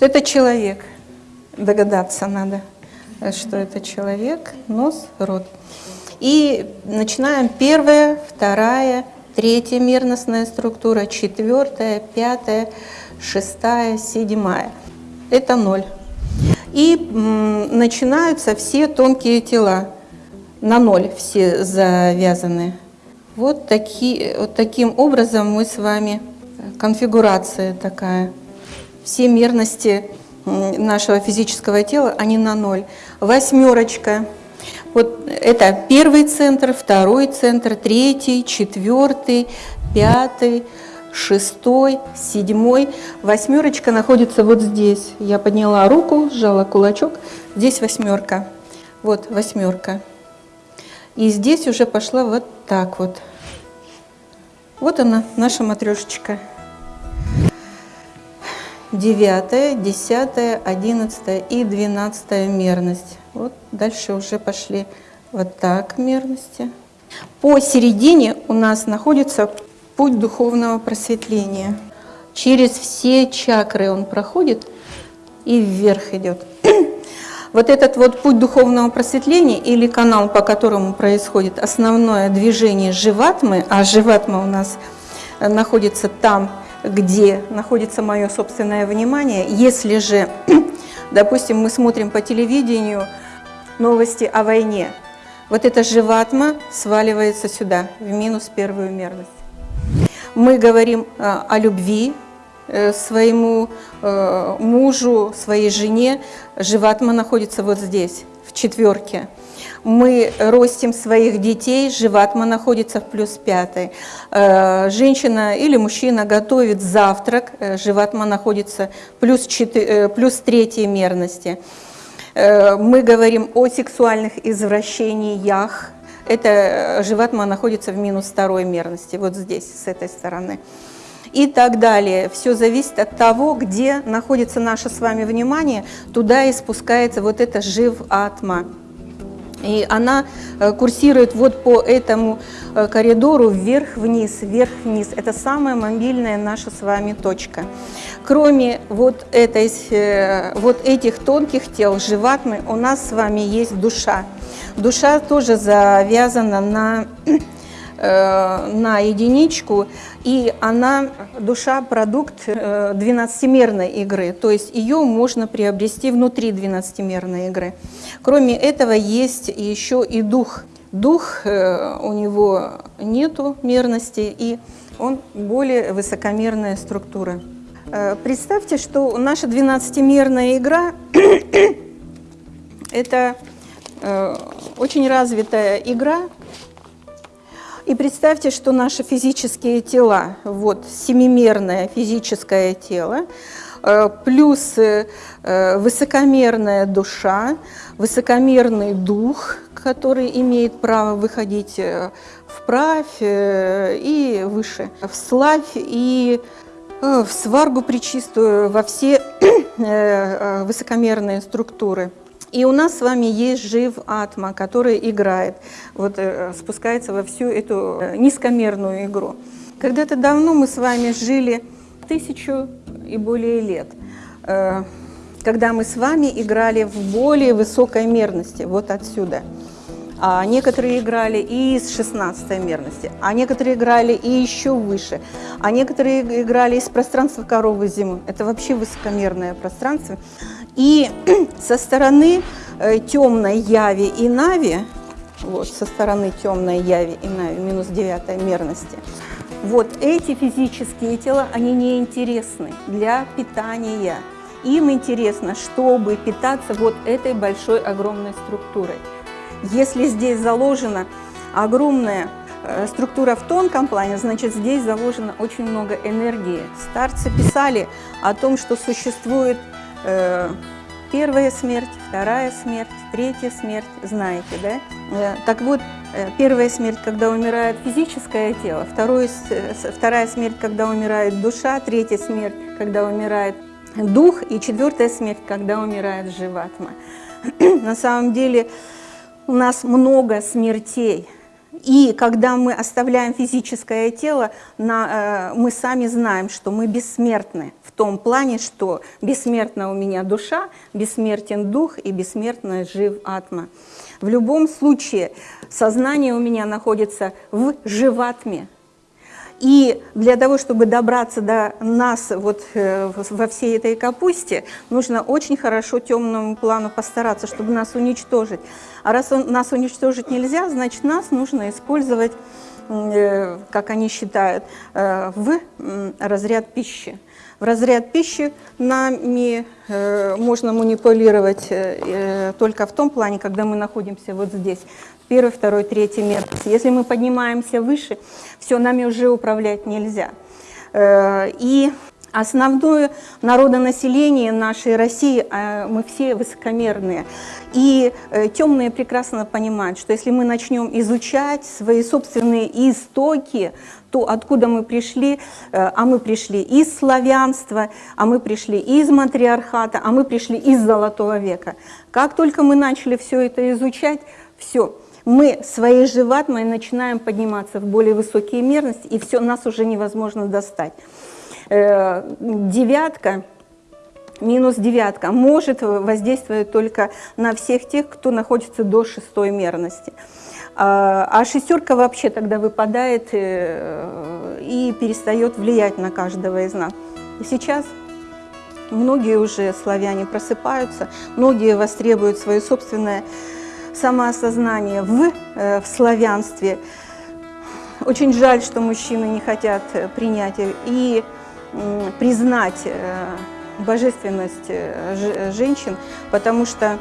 Это человек. Догадаться надо, что это человек, нос, рот. И начинаем первая, вторая, третья мерностная структура, четвертая, пятая, шестая, седьмая. Это ноль. И начинаются все тонкие тела. На ноль все завязаны. Вот, таки, вот таким образом мы с вами, конфигурация такая. Все мерности нашего физического тела, они на ноль. Восьмерочка. Вот это первый центр, второй центр, третий, четвертый, пятый, шестой, седьмой. Восьмерочка находится вот здесь. Я подняла руку, сжала кулачок. Здесь восьмерка. Вот восьмерка. И здесь уже пошла вот так вот. Вот она, наша матрешечка девятая, десятая, одиннадцатая и двенадцатая мерность. Вот дальше уже пошли вот так мерности. Посередине у нас находится путь духовного просветления. Через все чакры он проходит и вверх идет. Вот этот вот путь духовного просветления или канал, по которому происходит основное движение живатмы, а живатма у нас находится там, где находится мое собственное внимание. Если же, допустим, мы смотрим по телевидению новости о войне, вот эта живатма сваливается сюда, в минус первую мерность. Мы говорим э, о любви э, своему э, мужу, своей жене, живатма находится вот здесь, в четверке мы ростим своих детей, живатма находится в плюс пятой. Э, женщина или мужчина готовит завтрак, э, живатма находится плюс, 4, э, плюс третьей мерности. Мы говорим о сексуальных извращениях, это живатма находится в минус второй мерности, вот здесь, с этой стороны. И так далее. Все зависит от того, где находится наше с вами внимание, туда и спускается вот это жив-атма. И она э, курсирует вот по этому э, коридору вверх-вниз, вверх-вниз. Это самая мобильная наша с вами точка. Кроме вот, этой, э, вот этих тонких тел, живатмы, у нас с вами есть душа. Душа тоже завязана на Э, на единичку, и она, душа, продукт 12-мерной э, игры, то есть ее можно приобрести внутри 12-мерной игры. Кроме этого есть еще и дух. Дух, э, у него нету мерности, и он более высокомерная структура. Представьте, что наша 12-мерная игра – это очень развитая игра, и представьте, что наши физические тела, вот семимерное физическое тело, э, плюс э, высокомерная душа, высокомерный дух, который имеет право выходить э, вправь и выше, в славь и в сваргу причистую, во все высокомерные структуры. И у нас с вами есть жив атма, который играет, вот, э, спускается во всю эту э, низкомерную игру. Когда-то давно мы с вами жили тысячу и более лет, э, когда мы с вами играли в более высокой мерности, вот отсюда. А некоторые играли и из 16 мерности, а некоторые играли и еще выше, а некоторые играли из пространства коровы зимы. Это вообще высокомерное пространство. И со стороны э, темной яви и нави, вот, со стороны темной яви и нави, минус девятой мерности, вот эти физические тела, они не интересны для питания. Им интересно, чтобы питаться вот этой большой, огромной структурой. Если здесь заложена огромная э, структура в тонком плане, значит, здесь заложено очень много энергии. Старцы писали о том, что существует первая смерть, вторая смерть, третья смерть, знаете, да? Э, так вот, э, первая смерть, когда умирает физическое тело, вторая смерть, когда умирает душа, третья смерть, когда умирает дух, и четвертая смерть, когда умирает живатма. На самом деле у нас много смертей, И когда мы оставляем физическое тело, на, э, мы сами знаем, что мы бессмертны в том плане, что бессмертна у меня душа, бессмертен дух и бессмертна жив атма. В любом случае сознание у меня находится в живатме, и для того, чтобы добраться до нас вот э, во всей этой капусте, нужно очень хорошо темному плану постараться, чтобы нас уничтожить. А раз он, нас уничтожить нельзя, значит, нас нужно использовать, э, как они считают, э, в разряд пищи. В разряд пищи нами можно манипулировать только в том плане, когда мы находимся вот здесь первый, второй, третий метр. Если мы поднимаемся выше, все, нами уже управлять нельзя. Э, и основное народонаселение нашей России, э, мы все высокомерные. И э, темные прекрасно понимают, что если мы начнем изучать свои собственные истоки, то откуда мы пришли, а мы пришли из славянства, а мы пришли из матриархата, а мы пришли из золотого века. Как только мы начали все это изучать, все – мы своей живатмой начинаем подниматься в более высокие мерности, и все, нас уже невозможно достать. Э, девятка, минус девятка, может воздействовать только на всех тех, кто находится до шестой мерности. А, а шестерка вообще тогда выпадает э, и перестает влиять на каждого из нас. Сейчас многие уже славяне просыпаются, многие востребуют свое собственное самоосознание в, э, в славянстве. Очень жаль, что мужчины не хотят э, принять и признать э, божественность женщин, потому что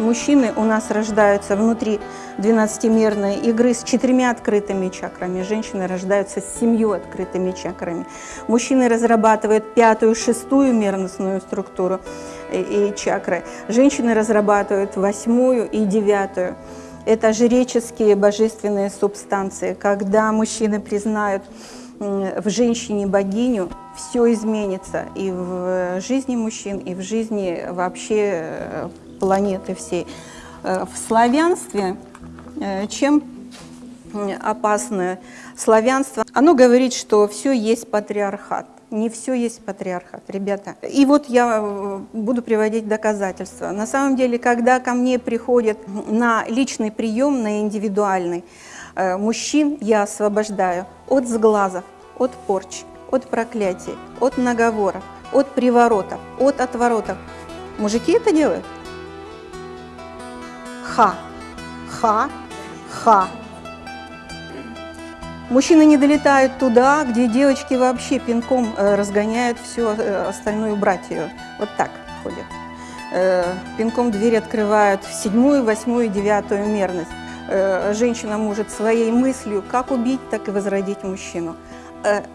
мужчины у нас рождаются внутри 12-мерной игры с четырьмя открытыми чакрами, женщины рождаются с семью открытыми чакрами. Мужчины разрабатывают пятую, шестую мерностную структуру, и чакры. Женщины разрабатывают восьмую и девятую. Это жреческие божественные субстанции. Когда мужчины признают в женщине богиню, все изменится и в жизни мужчин, и в жизни вообще э, планеты всей. Э, в славянстве э, чем опасное славянство? Оно говорит, что все есть патриархат не все есть патриархат, ребята. И вот я э, буду приводить доказательства. На самом деле, когда ко мне приходят на личный прием, на индивидуальный, мужчин я освобождаю от сглазов, от порч, от проклятий, от наговоров, от приворотов, от отворотов. Мужики это делают? Ха, ха, ха. Мужчины не долетают туда, где девочки вообще пинком э, разгоняют всю э, остальную братью. Вот так ходят. Э, пинком дверь открывают в седьмую, восьмую, девятую мерность. Женщина может своей мыслью как убить, так и возродить мужчину.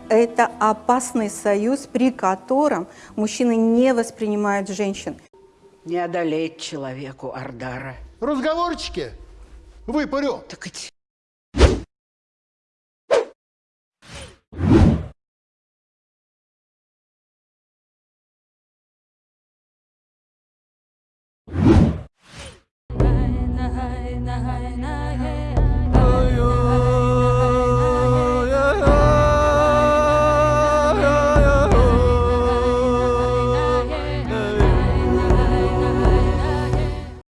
Это опасный союз, при котором мужчины не воспринимают женщин. Не одолеть человеку Ардара. Разговорчики? Выпарю. Так эти night